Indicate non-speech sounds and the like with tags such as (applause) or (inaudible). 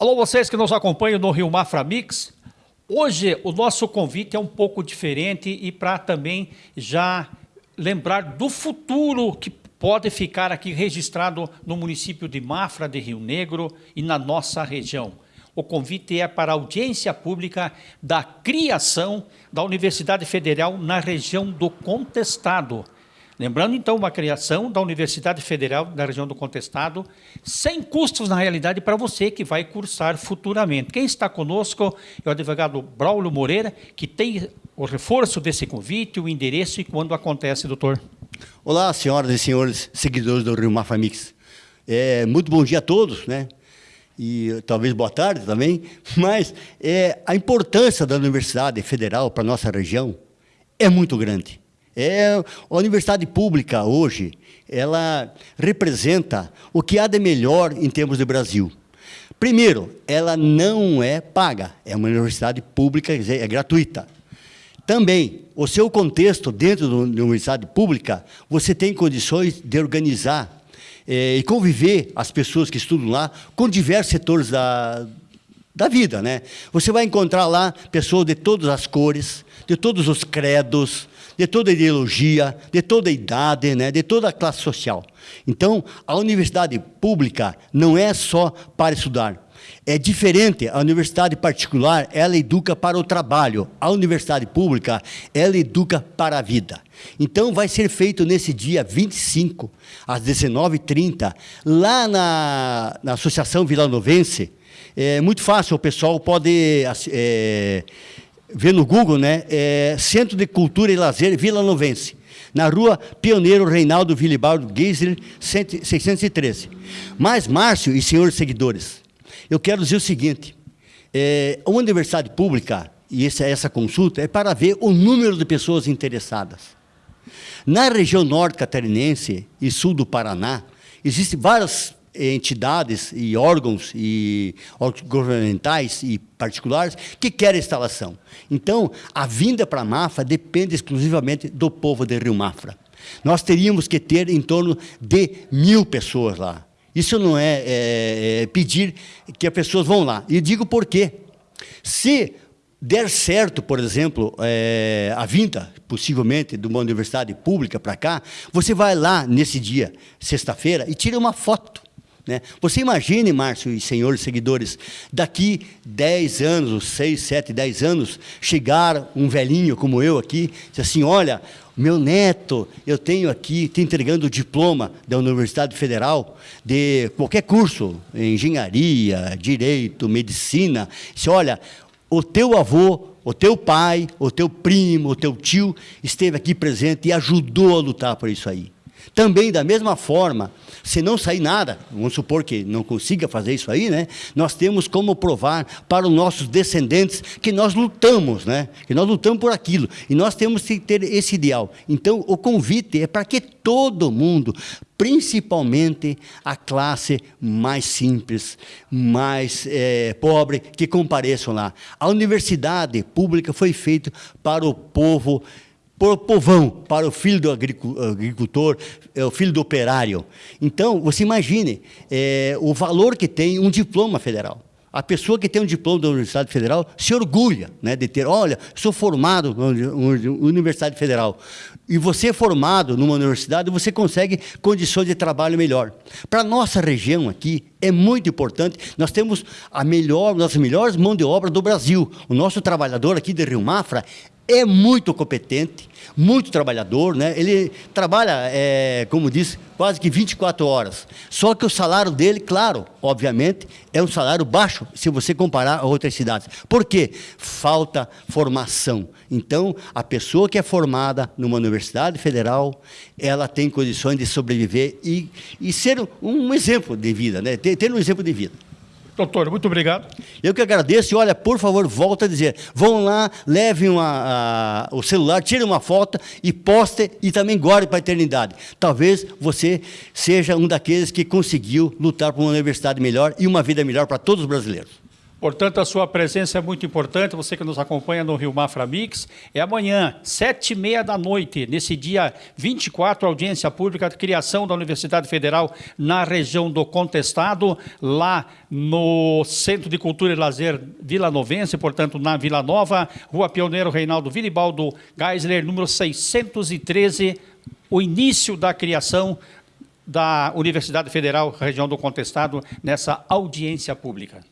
Alô, vocês que nos acompanham no Rio Mafra Mix. Hoje o nosso convite é um pouco diferente e para também já lembrar do futuro que pode ficar aqui registrado no município de Mafra de Rio Negro e na nossa região. O convite é para a audiência pública da criação da Universidade Federal na região do Contestado. Lembrando, então, uma criação da Universidade Federal da região do Contestado, sem custos, na realidade, para você que vai cursar futuramente. Quem está conosco é o advogado Braulio Moreira, que tem o reforço desse convite, o endereço e quando acontece, doutor. Olá, senhoras e senhores seguidores do Rio Mafamix. É, muito bom dia a todos, né? E talvez boa tarde também, (laughs) mas é, a importância da Universidade Federal para a nossa região é muito grande. É, a universidade pública hoje, ela representa o que há de melhor em termos de Brasil. Primeiro, ela não é paga, é uma universidade pública, quer dizer, é gratuita. Também, o seu contexto dentro da universidade pública, você tem condições de organizar eh, e conviver as pessoas que estudam lá com diversos setores da, da vida. Né? Você vai encontrar lá pessoas de todas as cores, de todos os credos, de toda ideologia, de toda idade, né, de toda classe social. Então, a universidade pública não é só para estudar. É diferente, a universidade particular, ela educa para o trabalho. A universidade pública, ela educa para a vida. Então, vai ser feito nesse dia 25, às 19h30, lá na, na Associação Vilanovense. É muito fácil, o pessoal pode... É, vê no Google, né? É Centro de Cultura e Lazer Vila Novense, na rua Pioneiro Reinaldo Vilibaldo Geisler, 613. Mas, Márcio e senhores seguidores, eu quero dizer o seguinte, é, uma universidade pública, e essa, essa consulta, é para ver o número de pessoas interessadas. Na região norte catarinense e sul do Paraná, existem várias entidades e órgãos e governamentais e particulares que querem instalação. Então, a vinda para a Mafra depende exclusivamente do povo de Rio Mafra. Nós teríamos que ter em torno de mil pessoas lá. Isso não é, é, é pedir que as pessoas vão lá. E digo por quê. Se der certo, por exemplo, é, a vinda, possivelmente, de uma universidade pública para cá, você vai lá nesse dia, sexta-feira, e tira uma foto. Né? Você imagine, Márcio e senhores seguidores, daqui 10 anos, 6, 7, 10 anos, chegar um velhinho como eu aqui, dizer assim, olha, meu neto, eu tenho aqui, te entregando o diploma da Universidade Federal de qualquer curso, engenharia, direito, medicina. Diz, olha, o teu avô, o teu pai, o teu primo, o teu tio esteve aqui presente e ajudou a lutar por isso aí. Também, da mesma forma, se não sair nada, vamos supor que não consiga fazer isso aí, né? Nós temos como provar para os nossos descendentes que nós lutamos, né? Que nós lutamos por aquilo. E nós temos que ter esse ideal. Então, o convite é para que todo mundo, principalmente a classe mais simples, mais é, pobre, que compareçam lá. A universidade pública foi feita para o povo para o povão, para o filho do agricultor, é, o filho do operário. Então, você imagine é, o valor que tem um diploma federal. A pessoa que tem um diploma da Universidade Federal se orgulha né, de ter, olha, sou formado na Universidade Federal. E você formado numa universidade, você consegue condições de trabalho melhor. Para a nossa região aqui, é muito importante, nós temos a melhor, das melhores mão de obra do Brasil. O nosso trabalhador aqui de Rio Mafra é muito competente, muito trabalhador, né? ele trabalha, é, como disse, quase que 24 horas. Só que o salário dele, claro, obviamente, é um salário baixo, se você comparar a outras cidades. Por quê? Falta formação. Então, a pessoa que é formada numa universidade federal, ela tem condições de sobreviver e, e ser um exemplo de vida, né? ter, ter um exemplo de vida. Doutor, muito obrigado. Eu que agradeço e olha, por favor, volta a dizer, vão lá, levem uma, a, o celular, tirem uma foto e poste e também guarde para a eternidade. Talvez você seja um daqueles que conseguiu lutar por uma universidade melhor e uma vida melhor para todos os brasileiros. Portanto, a sua presença é muito importante, você que nos acompanha no Rio Mafra Mix. É amanhã, sete e meia da noite, nesse dia 24, audiência pública de criação da Universidade Federal na região do Contestado, lá no Centro de Cultura e Lazer Vila Novense, portanto, na Vila Nova, Rua Pioneiro Reinaldo Vilibaldo Geisler, número 613, o início da criação da Universidade Federal, região do Contestado, nessa audiência pública.